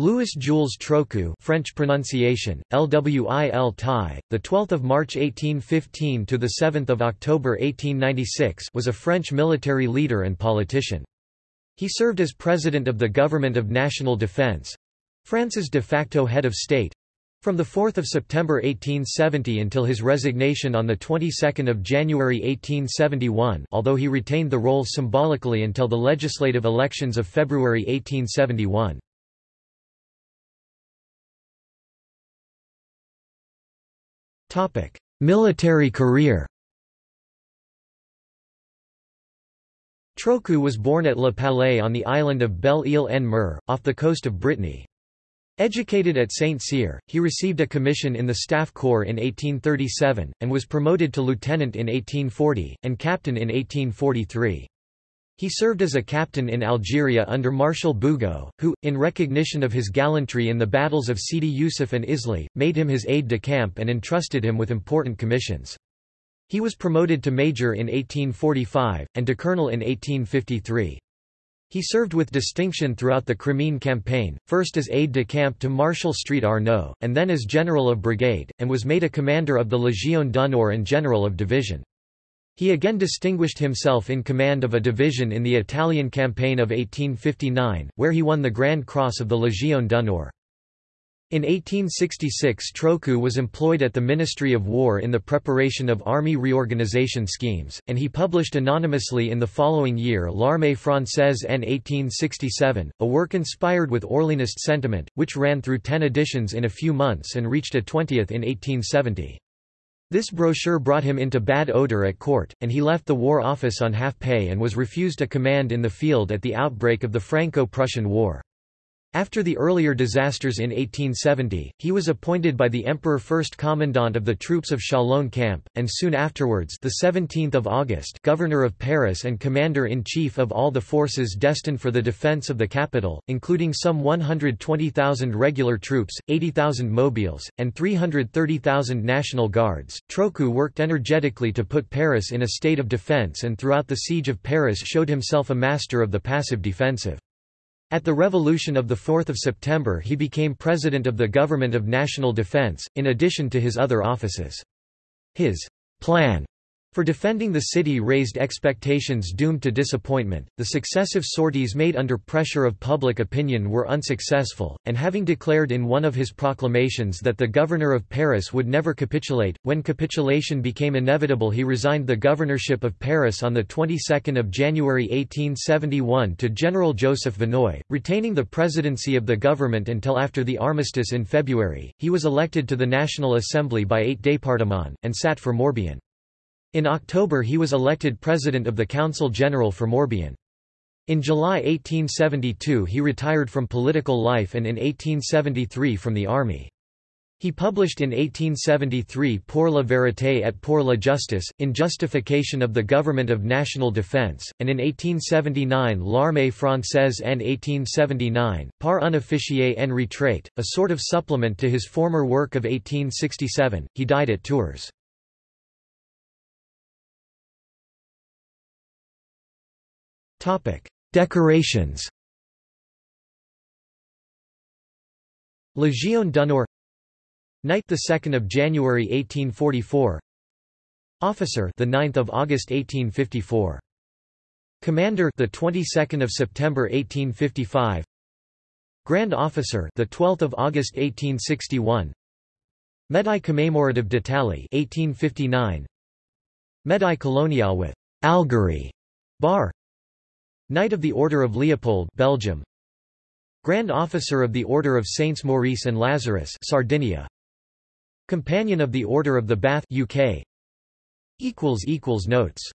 Louis Jules Trochu French pronunciation, LWIL Tai, the 12th of March 1815 to the 7th of October 1896 was a French military leader and politician. He served as president of the Government of National Defense, France's de facto head of state, from 4 September 1870 until his resignation on the 22nd of January 1871 although he retained the role symbolically until the legislative elections of February 1871. Military career Trochu was born at Le Palais on the island of Belle-Île-en-Mer, off the coast of Brittany. Educated at St. Cyr, he received a commission in the Staff Corps in 1837, and was promoted to lieutenant in 1840, and captain in 1843. He served as a captain in Algeria under Marshal Bugeaud, who, in recognition of his gallantry in the battles of Sidi Yusuf and Isly, made him his aide-de-camp and entrusted him with important commissions. He was promoted to major in 1845, and to colonel in 1853. He served with distinction throughout the Crimean campaign, first as aide-de-camp to Marshal Street Arnaud, and then as general of brigade, and was made a commander of the Légion d'honneur and general of division. He again distinguished himself in command of a division in the Italian campaign of 1859, where he won the Grand Cross of the Légion d'honneur. In 1866 Trochu was employed at the Ministry of War in the preparation of army reorganization schemes, and he published anonymously in the following year L'Armée française en 1867, a work inspired with Orleanist sentiment, which ran through ten editions in a few months and reached a twentieth in 1870. This brochure brought him into bad odor at court, and he left the War Office on half pay and was refused a command in the field at the outbreak of the Franco-Prussian War. After the earlier disasters in 1870, he was appointed by the Emperor first commandant of the troops of Chalon camp, and soon afterwards the 17th of August governor of Paris and commander-in-chief of all the forces destined for the defence of the capital, including some 120,000 regular troops, 80,000 mobiles, and 330,000 National Guards. Trochu worked energetically to put Paris in a state of defence and throughout the siege of Paris showed himself a master of the passive defensive. At the Revolution of 4 September he became President of the Government of National Defense, in addition to his other offices. His plan for defending the city raised expectations doomed to disappointment, the successive sorties made under pressure of public opinion were unsuccessful, and having declared in one of his proclamations that the governor of Paris would never capitulate, when capitulation became inevitable he resigned the governorship of Paris on the 22nd of January 1871 to General Joseph Vinoy, retaining the presidency of the government until after the armistice in February. He was elected to the National Assembly by eight départements, and sat for Morbihan. In October he was elected president of the Council General for Morbihan. In July 1872 he retired from political life and in 1873 from the army. He published in 1873 Pour la vérité et pour la justice, in justification of the government of national defense, and in 1879 L'Armée française en 1879, Par un officier en retraite, a sort of supplement to his former work of 1867. He died at Tours. Topic: Decorations. Légion d'honneur Knight the 2nd of January 1844 Officer the 9th of August 1854 Commander the 22nd of September 1855 Grand Officer the 12th of August 1861 Médaille commémorative d'Italie 1859 Médaille coloniale with Algerie bar Knight of the Order of Leopold Belgium. Grand Officer of the Order of Saints Maurice and Lazarus Sardinia. Companion of the Order of the Bath UK equals equals notes